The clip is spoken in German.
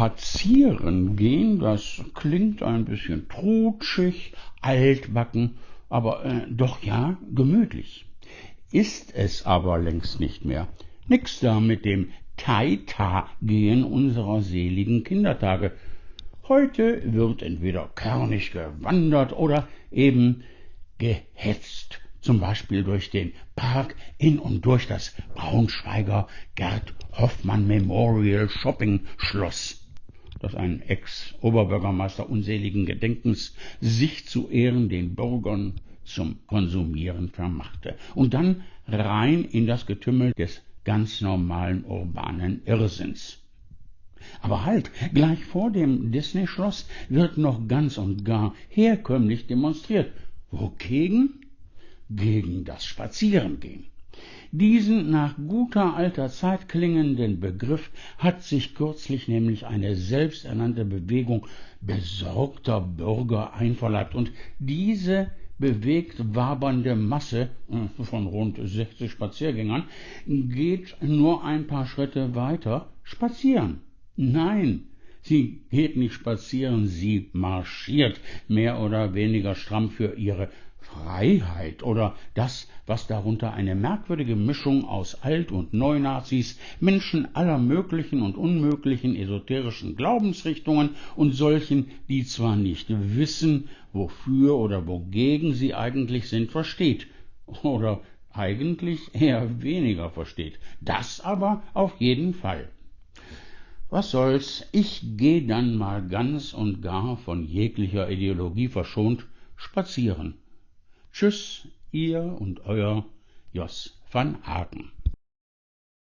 Spazieren gehen, das klingt ein bisschen trutschig, altbacken, aber äh, doch ja gemütlich. Ist es aber längst nicht mehr. Nix da mit dem Taita-Gehen unserer seligen Kindertage. Heute wird entweder kernig gewandert oder eben gehetzt, zum Beispiel durch den Park in und durch das Braunschweiger Gerd Hoffmann Memorial Shopping Schloss, das ein Ex-Oberbürgermeister unseligen Gedenkens sich zu Ehren den Bürgern zum Konsumieren vermachte und dann rein in das Getümmel des ganz normalen urbanen Irrsinns. Aber halt, gleich vor dem Disney-Schloss wird noch ganz und gar herkömmlich demonstriert. Wogegen? Gegen das Spazierengehen. Diesen nach guter alter Zeit klingenden Begriff hat sich kürzlich nämlich eine selbsternannte Bewegung besorgter Bürger einverleibt und diese bewegt wabernde Masse äh, von rund 60 Spaziergängern geht nur ein paar Schritte weiter spazieren. Nein, sie geht nicht spazieren, sie marschiert mehr oder weniger stramm für ihre Freiheit oder das, was darunter eine merkwürdige Mischung aus Alt- und Neunazis, Menschen aller möglichen und unmöglichen esoterischen Glaubensrichtungen und solchen, die zwar nicht wissen, wofür oder wogegen sie eigentlich sind, versteht oder eigentlich eher weniger versteht. Das aber auf jeden Fall. Was soll's, ich geh dann mal ganz und gar von jeglicher Ideologie verschont spazieren Tschüss, ihr und euer Jos van Haken.